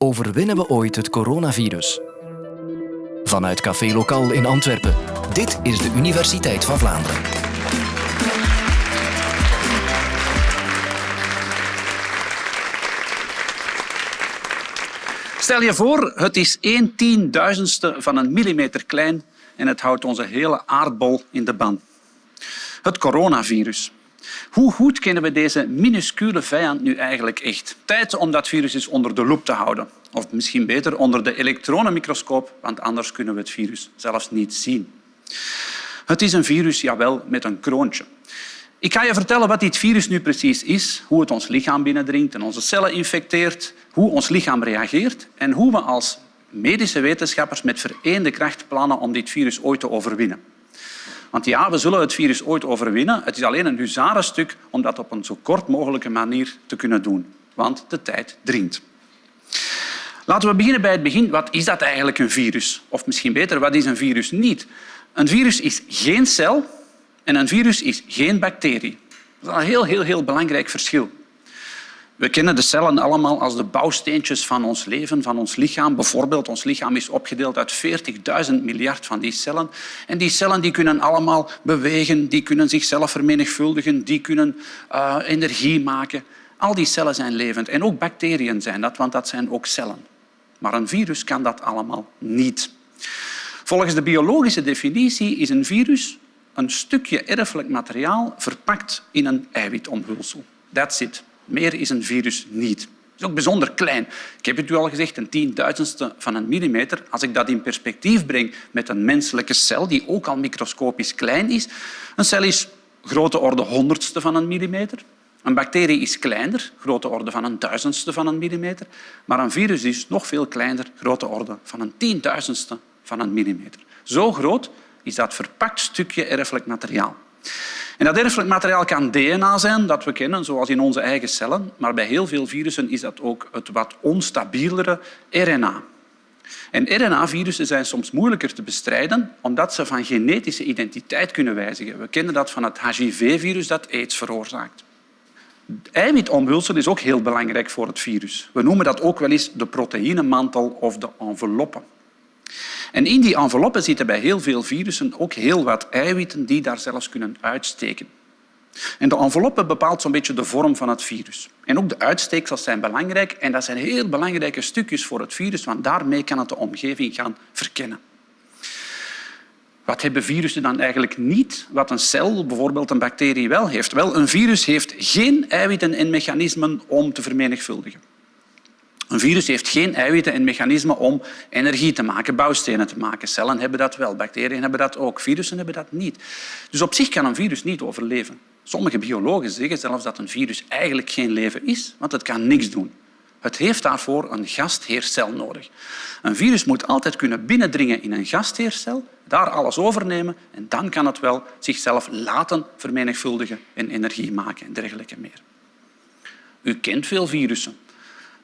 Overwinnen we ooit het coronavirus? Vanuit Café Lokaal in Antwerpen. Dit is de Universiteit van Vlaanderen. Stel je voor, het is 1 tienduizendste van een millimeter klein en het houdt onze hele aardbol in de ban. Het coronavirus. Hoe goed kennen we deze minuscule vijand nu eigenlijk echt? Tijd om dat virus eens onder de loep te houden. Of misschien beter onder de elektronenmicroscoop, want anders kunnen we het virus zelfs niet zien. Het is een virus, jawel, met een kroontje. Ik ga je vertellen wat dit virus nu precies is, hoe het ons lichaam binnendringt en onze cellen infecteert, hoe ons lichaam reageert en hoe we als medische wetenschappers met vereende kracht plannen om dit virus ooit te overwinnen. Want ja, we zullen het virus ooit overwinnen. Het is alleen een huzarenstuk om dat op een zo kort mogelijke manier te kunnen doen. Want de tijd dringt. Laten we beginnen bij het begin. Wat is dat eigenlijk, een virus? Of misschien beter, wat is een virus niet? Een virus is geen cel en een virus is geen bacterie. Dat is een heel, heel, heel belangrijk verschil. We kennen de cellen allemaal als de bouwsteentjes van ons leven, van ons lichaam. Bijvoorbeeld, ons lichaam is opgedeeld uit 40.000 miljard van die cellen. En die cellen die kunnen allemaal bewegen, die kunnen zichzelf vermenigvuldigen, die kunnen uh, energie maken. Al die cellen zijn levend. En ook bacteriën zijn dat, want dat zijn ook cellen. Maar een virus kan dat allemaal niet. Volgens de biologische definitie is een virus een stukje erfelijk materiaal verpakt in een eiwitomhulsel. That's it. Meer is een virus niet. Het is ook bijzonder klein. Ik heb het u al gezegd, een tienduizendste van een millimeter. Als ik dat in perspectief breng met een menselijke cel, die ook al microscopisch klein is. Een cel is grote orde honderdste van een millimeter. Een bacterie is kleiner, grote orde van een duizendste van een millimeter. Maar een virus is nog veel kleiner, grote orde van een tienduizendste van een millimeter. Zo groot is dat verpakt stukje erfelijk materiaal. En dat erfelijk materiaal kan DNA zijn, dat we kennen, zoals in onze eigen cellen. Maar bij heel veel virussen is dat ook het wat onstabielere RNA. En RNA-virussen zijn soms moeilijker te bestrijden omdat ze van genetische identiteit kunnen wijzigen. We kennen dat van het HIV-virus dat aids veroorzaakt. Eiwitomhulsel is ook heel belangrijk voor het virus. We noemen dat ook wel eens de proteïnemantel of de enveloppe. En in die enveloppen zitten bij heel veel virussen ook heel wat eiwitten die daar zelfs kunnen uitsteken. En de enveloppe bepaalt zo'n beetje de vorm van het virus. En ook de uitsteeksels zijn belangrijk en dat zijn heel belangrijke stukjes voor het virus, want daarmee kan het de omgeving gaan verkennen. Wat hebben virussen dan eigenlijk niet, wat een cel, bijvoorbeeld een bacterie, wel heeft? Wel, een virus heeft geen eiwitten en mechanismen om te vermenigvuldigen. Een virus heeft geen eiwitten en mechanismen om energie te maken, bouwstenen te maken. Cellen hebben dat wel, bacteriën hebben dat ook, virussen hebben dat niet. Dus op zich kan een virus niet overleven. Sommige biologen zeggen zelfs dat een virus eigenlijk geen leven is, want het kan niks doen. Het heeft daarvoor een gastheercel nodig. Een virus moet altijd kunnen binnendringen in een gastheercel, daar alles overnemen en dan kan het wel zichzelf laten vermenigvuldigen en energie maken en dergelijke meer. U kent veel virussen.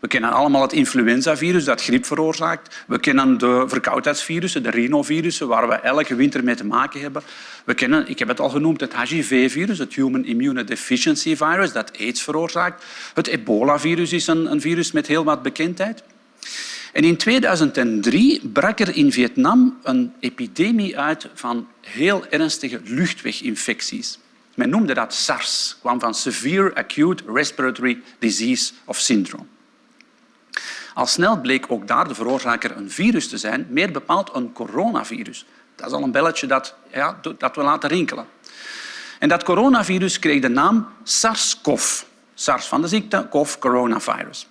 We kennen allemaal het influenzavirus dat griep veroorzaakt. We kennen de verkoudheidsvirussen, de rhinovirussen, waar we elke winter mee te maken hebben. We kennen, ik heb het al genoemd, het HIV-virus, het Human Immunodeficiency Virus, dat aids veroorzaakt. Het ebola-virus is een, een virus met heel wat bekendheid. En in 2003 brak er in Vietnam een epidemie uit van heel ernstige luchtweginfecties. Men noemde dat SARS, kwam van Severe Acute Respiratory Disease of Syndrome. Al snel bleek ook daar de veroorzaker een virus te zijn, meer bepaald een coronavirus. Dat is al een belletje dat, ja, dat we laten rinkelen. En dat coronavirus kreeg de naam SARS-CoV. SARS van de ziekte, CoV, coronavirus.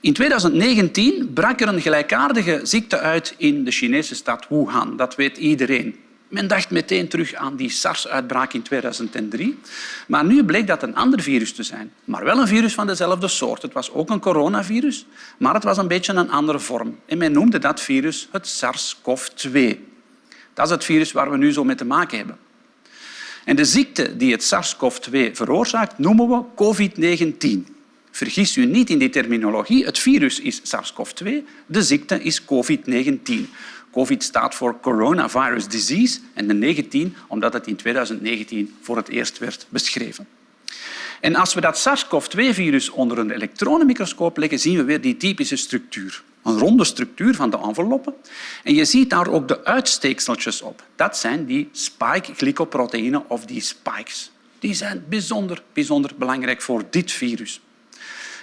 In 2019 brak er een gelijkaardige ziekte uit in de Chinese stad Wuhan. Dat weet iedereen. Men dacht meteen terug aan die SARS-uitbraak in 2003. Maar nu bleek dat een ander virus te zijn. Maar wel een virus van dezelfde soort. Het was ook een coronavirus, maar het was een beetje een andere vorm. En men noemde dat virus het SARS-CoV-2. Dat is het virus waar we nu zo mee te maken hebben. En de ziekte die het SARS-CoV-2 veroorzaakt, noemen we COVID-19. Vergis u niet in die terminologie. Het virus is SARS-CoV-2, de ziekte is COVID-19. COVID staat voor Coronavirus Disease en de 19 omdat het in 2019 voor het eerst werd beschreven. En als we dat SARS-CoV-2-virus onder een elektronenmicroscoop leggen, zien we weer die typische structuur. Een ronde structuur van de enveloppen. En je ziet daar ook de uitsteekseltjes op. Dat zijn die spike-glycoproteïnen of die spikes. Die zijn bijzonder, bijzonder belangrijk voor dit virus.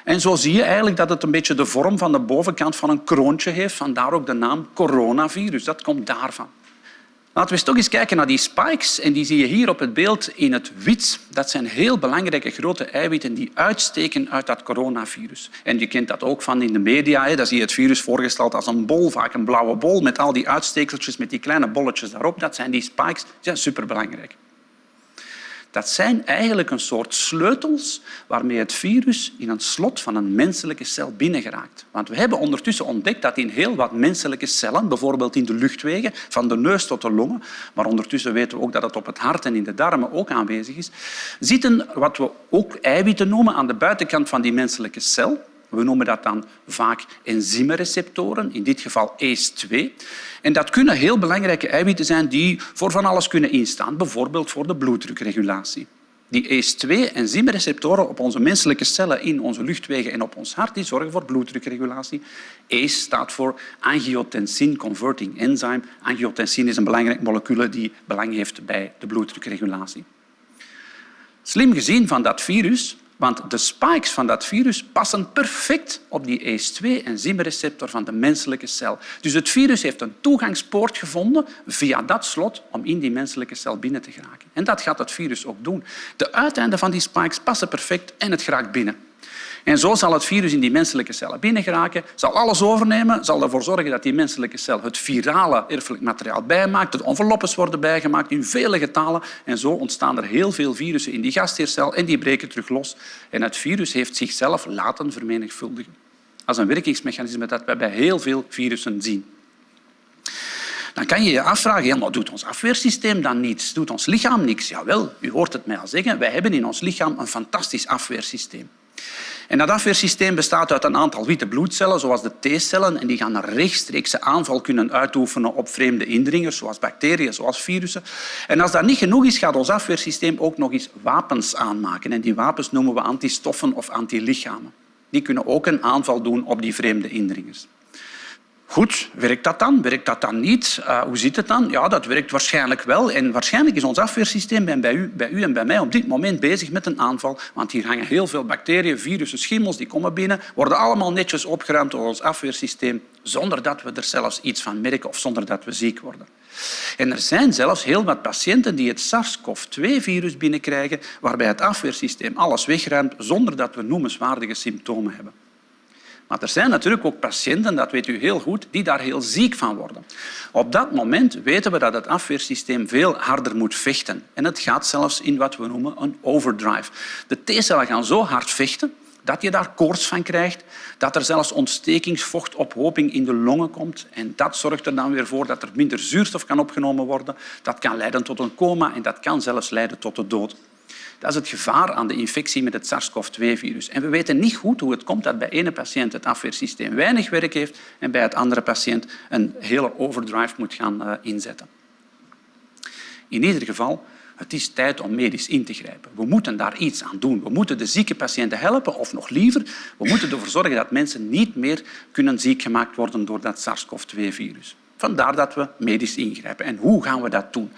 En zo zie je eigenlijk dat het een beetje de vorm van de bovenkant van een kroontje heeft. Vandaar ook de naam coronavirus. Dat komt daarvan. Laten we eens toch eens kijken naar die spikes. En die zie je hier op het beeld in het wit. Dat zijn heel belangrijke grote eiwitten die uitsteken uit dat coronavirus. En je kent dat ook van in de media. Daar zie je het virus voorgesteld als een bol, vaak een blauwe bol, met al die uitstekeltjes, met die kleine bolletjes daarop. Dat zijn die spikes. Die zijn superbelangrijk. Dat zijn eigenlijk een soort sleutels waarmee het virus in een slot van een menselijke cel binnengeraakt. Want we hebben ondertussen ontdekt dat in heel wat menselijke cellen, bijvoorbeeld in de luchtwegen, van de neus tot de longen, maar ondertussen weten we ook dat het op het hart en in de darmen ook aanwezig is, zitten wat we ook eiwitten noemen aan de buitenkant van die menselijke cel. We noemen dat dan vaak enzymreceptoren, in dit geval ACE2. En dat kunnen heel belangrijke eiwitten zijn die voor van alles kunnen instaan, bijvoorbeeld voor de bloeddrukregulatie. Die ACE2-enzymreceptoren op onze menselijke cellen in onze luchtwegen en op ons hart die zorgen voor bloeddrukregulatie. ACE staat voor angiotensin converting enzyme. Angiotensin is een belangrijk molecuul die belang heeft bij de bloeddrukregulatie. Slim gezien van dat virus want de spikes van dat virus passen perfect op die ACE2-enzymreceptor van de menselijke cel. Dus het virus heeft een toegangspoort gevonden via dat slot om in die menselijke cel binnen te geraken. En dat gaat het virus ook doen. De uiteinden van die spikes passen perfect en het geraakt binnen. En zo zal het virus in die menselijke cellen binnengeraken, zal alles overnemen, zal ervoor zorgen dat die menselijke cel het virale erfelijk materiaal bijmaakt, de enveloppes worden bijgemaakt in vele getalen en zo ontstaan er heel veel virussen in die gastheercel en die breken terug los. En het virus heeft zichzelf laten vermenigvuldigen. Is een werkingsmechanisme dat we bij heel veel virussen zien. Dan kan je je afvragen, ja, doet ons afweersysteem dan niets? Doet ons lichaam niks? Jawel, u hoort het mij al zeggen, wij hebben in ons lichaam een fantastisch afweersysteem. En dat afweersysteem bestaat uit een aantal witte bloedcellen, zoals de T-cellen, en die gaan een rechtstreekse aanval kunnen uitoefenen op vreemde indringers, zoals bacteriën, zoals virussen. En als dat niet genoeg is, gaat ons afweersysteem ook nog eens wapens aanmaken. En die wapens noemen we antistoffen of antilichamen. Die kunnen ook een aanval doen op die vreemde indringers. Goed, werkt dat dan? Werkt dat dan niet? Uh, hoe zit het dan? Ja, dat werkt waarschijnlijk wel. En waarschijnlijk is ons afweersysteem bij u, bij u en bij mij op dit moment bezig met een aanval. Want hier hangen heel veel bacteriën, virussen, schimmels, die komen binnen, worden allemaal netjes opgeruimd door ons afweersysteem, zonder dat we er zelfs iets van merken of zonder dat we ziek worden. En er zijn zelfs heel wat patiënten die het SARS-CoV-2-virus binnenkrijgen, waarbij het afweersysteem alles wegruimt zonder dat we noemenswaardige symptomen hebben. Maar er zijn natuurlijk ook patiënten, dat weet u heel goed, die daar heel ziek van worden. Op dat moment weten we dat het afweersysteem veel harder moet vechten. En het gaat zelfs in wat we noemen een overdrive. De T-cellen gaan zo hard vechten dat je daar koorts van krijgt, dat er zelfs ontstekingsvochtophoping in de longen komt. En dat zorgt er dan weer voor dat er minder zuurstof kan opgenomen worden. Dat kan leiden tot een coma en dat kan zelfs leiden tot de dood. Dat is het gevaar aan de infectie met het SARS-CoV-2-virus. En we weten niet goed hoe het komt dat bij ene patiënt het afweersysteem weinig werk heeft en bij het andere patiënt een hele overdrive moet gaan eh, inzetten. In ieder geval, het is tijd om medisch in te grijpen. We moeten daar iets aan doen. We moeten de zieke patiënten helpen, of nog liever, we moeten ervoor zorgen dat mensen niet meer kunnen ziek gemaakt worden door dat SARS-CoV-2-virus. Vandaar dat we medisch ingrijpen. En hoe gaan we dat doen?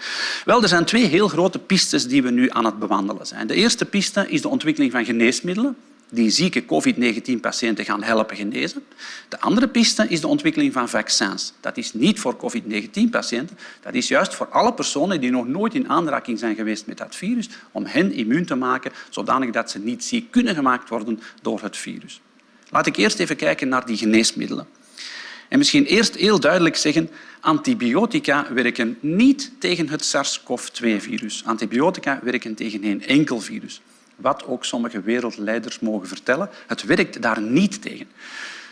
Wel, er zijn twee heel grote pistes die we nu aan het bewandelen zijn. De eerste piste is de ontwikkeling van geneesmiddelen die zieke COVID-19-patiënten gaan helpen genezen. De andere piste is de ontwikkeling van vaccins. Dat is niet voor COVID-19-patiënten, dat is juist voor alle personen die nog nooit in aanraking zijn geweest met dat virus, om hen immuun te maken, zodanig dat ze niet ziek kunnen gemaakt worden door het virus. Laat ik eerst even kijken naar die geneesmiddelen. En misschien eerst heel duidelijk zeggen, antibiotica werken niet tegen het SARS-CoV-2-virus. Antibiotica werken tegen geen enkel virus. Wat ook sommige wereldleiders mogen vertellen, het werkt daar niet tegen.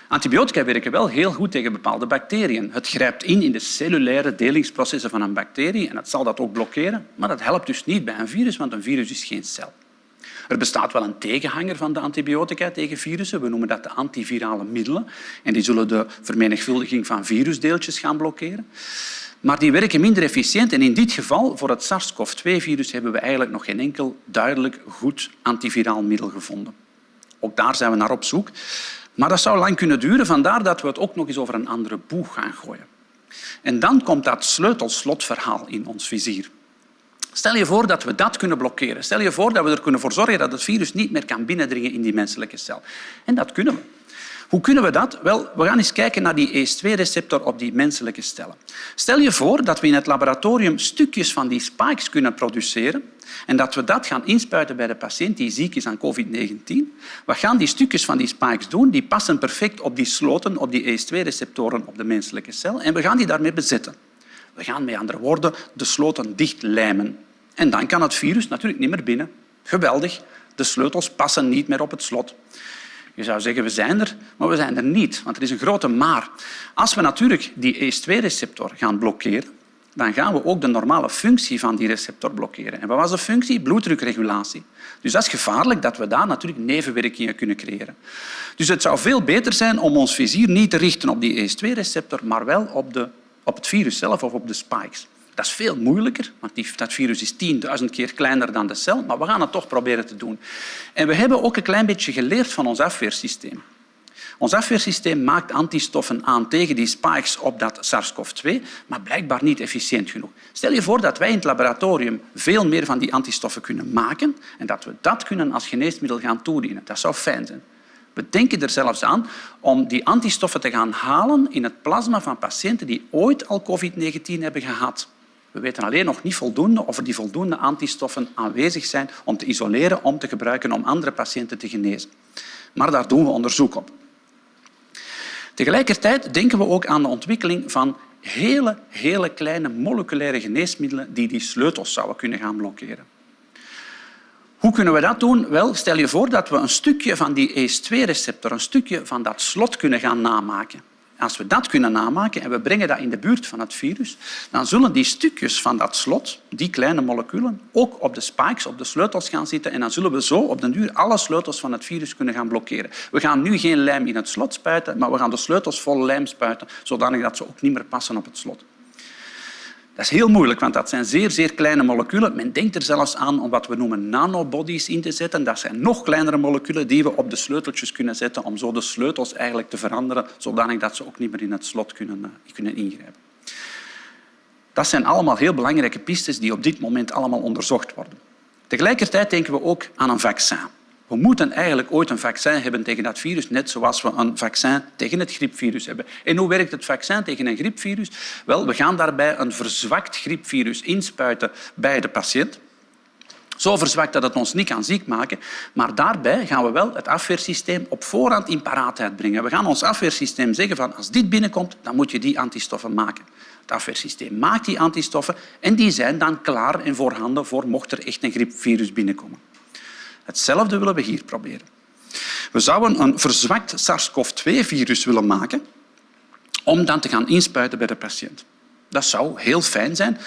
Antibiotica werken wel heel goed tegen bepaalde bacteriën. Het grijpt in in de cellulaire delingsprocessen van een bacterie en het zal dat ook blokkeren, maar dat helpt dus niet bij een virus, want een virus is geen cel. Er bestaat wel een tegenhanger van de antibiotica tegen virussen. We noemen dat de antivirale middelen. En die zullen de vermenigvuldiging van virusdeeltjes gaan blokkeren. Maar die werken minder efficiënt en in dit geval, voor het SARS-CoV-2-virus, hebben we eigenlijk nog geen enkel duidelijk goed antiviraal middel gevonden. Ook daar zijn we naar op zoek. Maar dat zou lang kunnen duren, vandaar dat we het ook nog eens over een andere boeg gaan gooien. En dan komt dat sleutelslotverhaal in ons vizier. Stel je voor dat we dat kunnen blokkeren. Stel je voor dat we er kunnen voor zorgen dat het virus niet meer kan binnendringen in die menselijke cel. En dat kunnen we. Hoe kunnen we dat? Wel, we gaan eens kijken naar die ACE2-receptor op die menselijke cellen. Stel je voor dat we in het laboratorium stukjes van die spikes kunnen produceren en dat we dat gaan inspuiten bij de patiënt die ziek is aan COVID-19. Wat gaan die stukjes van die spikes doen? Die passen perfect op die sloten, op die ACE2-receptoren op de menselijke cel en we gaan die daarmee bezetten. We gaan met andere woorden de sloten dichtlijmen. En dan kan het virus natuurlijk niet meer binnen. Geweldig. De sleutels passen niet meer op het slot. Je zou zeggen, we zijn er, maar we zijn er niet, want er is een grote maar. Als we natuurlijk die ACE2-receptor gaan blokkeren, dan gaan we ook de normale functie van die receptor blokkeren. En wat was de functie? Bloeddrukregulatie. Dus dat is gevaarlijk dat we daar natuurlijk nevenwerkingen kunnen creëren. Dus het zou veel beter zijn om ons vizier niet te richten op die ACE2-receptor, maar wel op, de, op het virus zelf of op de spikes. Dat is veel moeilijker, want dat virus is 10.000 keer kleiner dan de cel, maar we gaan het toch proberen te doen. En we hebben ook een klein beetje geleerd van ons afweersysteem. Ons afweersysteem maakt antistoffen aan tegen die spikes op dat SARS-CoV-2, maar blijkbaar niet efficiënt genoeg. Stel je voor dat wij in het laboratorium veel meer van die antistoffen kunnen maken en dat we dat kunnen als geneesmiddel gaan toedienen. Dat zou fijn zijn. We denken er zelfs aan om die antistoffen te gaan halen in het plasma van patiënten die ooit al COVID-19 hebben gehad. We weten alleen nog niet voldoende of er die voldoende antistoffen aanwezig zijn om te isoleren, om te gebruiken om andere patiënten te genezen. Maar daar doen we onderzoek op. Tegelijkertijd denken we ook aan de ontwikkeling van hele, hele kleine moleculaire geneesmiddelen die die sleutels zouden kunnen gaan blokkeren. Hoe kunnen we dat doen? Wel, stel je voor dat we een stukje van die ACE2-receptor, een stukje van dat slot kunnen gaan namaken. Als we dat kunnen namaken en we brengen dat in de buurt van het virus, dan zullen die stukjes van dat slot, die kleine moleculen, ook op de spikes, op de sleutels gaan zitten en dan zullen we zo op den duur alle sleutels van het virus kunnen gaan blokkeren. We gaan nu geen lijm in het slot spuiten, maar we gaan de sleutels vol lijm spuiten, zodat ze ook niet meer passen op het slot. Dat is heel moeilijk, want dat zijn zeer, zeer kleine moleculen. Men denkt er zelfs aan om wat we noemen nanobodies in te zetten. Dat zijn nog kleinere moleculen die we op de sleuteltjes kunnen zetten om zo de sleutels eigenlijk te veranderen, zodanig ze ook niet meer in het slot kunnen, eh, kunnen ingrijpen. Dat zijn allemaal heel belangrijke pistes die op dit moment allemaal onderzocht worden. Tegelijkertijd denken we ook aan een vaccin. We moeten eigenlijk ooit een vaccin hebben tegen dat virus, net zoals we een vaccin tegen het griepvirus hebben. En hoe werkt het vaccin tegen een griepvirus? Wel, we gaan daarbij een verzwakt griepvirus inspuiten bij de patiënt. Zo verzwakt dat het ons niet kan ziek maken. Maar daarbij gaan we wel het afweersysteem op voorhand in paraatheid brengen. We gaan ons afweersysteem zeggen van als dit binnenkomt, dan moet je die antistoffen maken. Het afweersysteem maakt die antistoffen en die zijn dan klaar en voorhanden voor mocht er echt een griepvirus binnenkomen. Hetzelfde willen we hier proberen. We zouden een verzwakt SARS-CoV-2-virus willen maken om dan te gaan inspuiten bij de patiënt. Dat zou heel fijn zijn.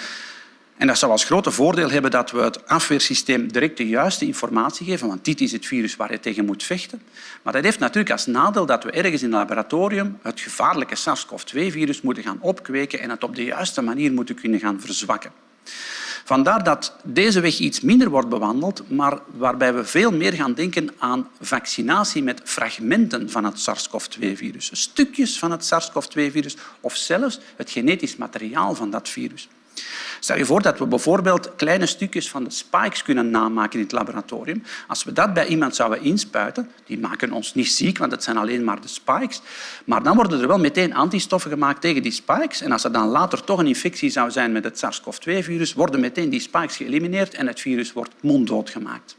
En dat zou als grote voordeel hebben dat we het afweersysteem direct de juiste informatie geven, want dit is het virus waar je tegen moet vechten. Maar dat heeft natuurlijk als nadeel dat we ergens in het laboratorium het gevaarlijke SARS-CoV-2-virus moeten gaan opkweken en het op de juiste manier moeten kunnen gaan verzwakken. Vandaar dat deze weg iets minder wordt bewandeld, maar waarbij we veel meer gaan denken aan vaccinatie met fragmenten van het SARS-CoV-2-virus. Stukjes van het SARS-CoV-2-virus of zelfs het genetisch materiaal van dat virus. Stel je voor dat we bijvoorbeeld kleine stukjes van de spikes kunnen namaken in het laboratorium. Als we dat bij iemand zouden inspuiten, die maken ons niet ziek, want het zijn alleen maar de spikes, maar dan worden er wel meteen antistoffen gemaakt tegen die spikes. En als er dan later toch een infectie zou zijn met het SARS-CoV-2-virus, worden meteen die spikes geëlimineerd en het virus wordt monddood gemaakt.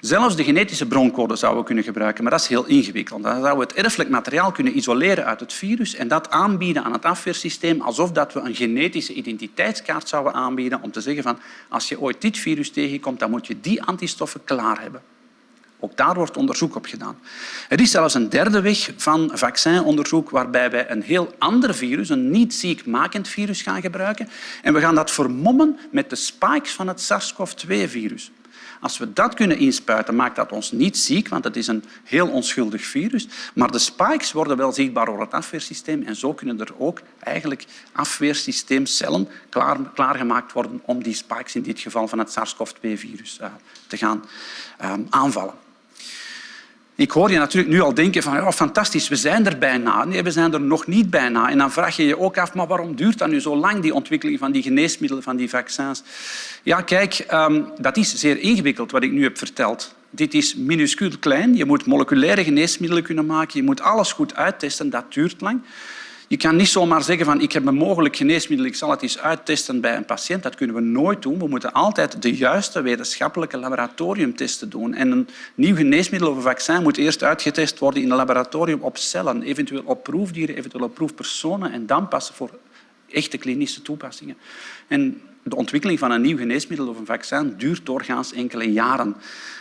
Zelfs de genetische broncode zouden we kunnen gebruiken, maar dat is heel ingewikkeld. Dan zouden we het erfelijk materiaal kunnen isoleren uit het virus en dat aanbieden aan het afweersysteem alsof dat we een genetische identiteitskaart zouden aanbieden om te zeggen van als je ooit dit virus tegenkomt, dan moet je die antistoffen klaar hebben. Ook daar wordt onderzoek op gedaan. Er is zelfs een derde weg van vaccinonderzoek waarbij wij een heel ander virus, een niet ziekmakend virus, gaan gebruiken. En we gaan dat vermommen met de spikes van het SARS-CoV-2-virus. Als we dat kunnen inspuiten, maakt dat ons niet ziek, want het is een heel onschuldig virus. Maar de spikes worden wel zichtbaar door het afweersysteem en zo kunnen er ook eigenlijk afweersysteemcellen klaar, klaargemaakt worden om die spikes, in dit geval van het SARS-CoV-2-virus, uh, te gaan uh, aanvallen. Ik hoor je natuurlijk nu al denken van ja, fantastisch, we zijn er bijna. Nee, we zijn er nog niet bijna. En dan vraag je je ook af, maar waarom duurt dat nu zo lang, die ontwikkeling van die geneesmiddelen, van die vaccins? Ja, kijk, um, dat is zeer ingewikkeld wat ik nu heb verteld. Dit is minuscuul klein. Je moet moleculaire geneesmiddelen kunnen maken. Je moet alles goed uittesten. Dat duurt lang. Je kan niet zomaar zeggen van ik heb een mogelijk geneesmiddel, ik zal het eens uittesten bij een patiënt. Dat kunnen we nooit doen. We moeten altijd de juiste wetenschappelijke laboratoriumtesten doen. En een nieuw geneesmiddel of een vaccin moet eerst uitgetest worden in een laboratorium op cellen, eventueel op proefdieren, eventueel op proefpersonen en dan passen voor echte klinische toepassingen. En de ontwikkeling van een nieuw geneesmiddel of een vaccin duurt doorgaans enkele jaren.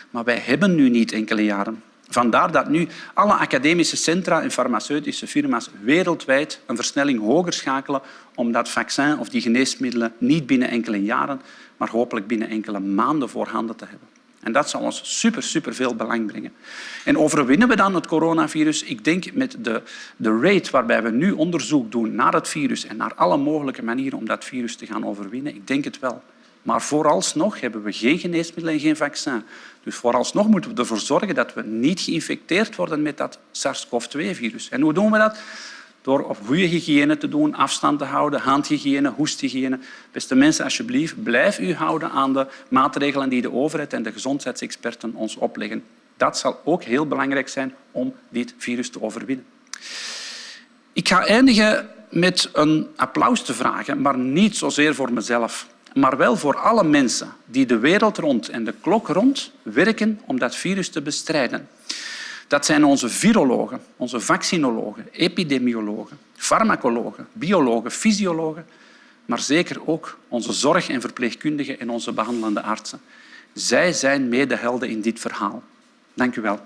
Maar wij hebben nu niet enkele jaren. Vandaar dat nu alle academische centra en farmaceutische firma's wereldwijd een versnelling hoger schakelen om dat vaccin of die geneesmiddelen niet binnen enkele jaren, maar hopelijk binnen enkele maanden voorhanden te hebben. En dat zal ons super, super veel belang brengen. En overwinnen we dan het coronavirus? Ik denk met de, de rate waarbij we nu onderzoek doen naar het virus en naar alle mogelijke manieren om dat virus te gaan overwinnen, ik denk het wel. Maar vooralsnog hebben we geen geneesmiddel en geen vaccin. Dus vooralsnog moeten we ervoor zorgen dat we niet geïnfecteerd worden met dat SARS-CoV-2-virus. En hoe doen we dat? Door op goede hygiëne te doen, afstand te houden, handhygiëne, hoesthygiëne. Beste mensen, alsjeblieft, blijf u houden aan de maatregelen die de overheid en de gezondheidsexperten ons opleggen. Dat zal ook heel belangrijk zijn om dit virus te overwinnen. Ik ga eindigen met een applaus te vragen, maar niet zozeer voor mezelf maar wel voor alle mensen die de wereld rond en de klok rond werken om dat virus te bestrijden. Dat zijn onze virologen, onze vaccinologen, epidemiologen, farmacologen, biologen, fysiologen, maar zeker ook onze zorg- en verpleegkundigen en onze behandelende artsen. Zij zijn medehelden in dit verhaal. Dank u wel.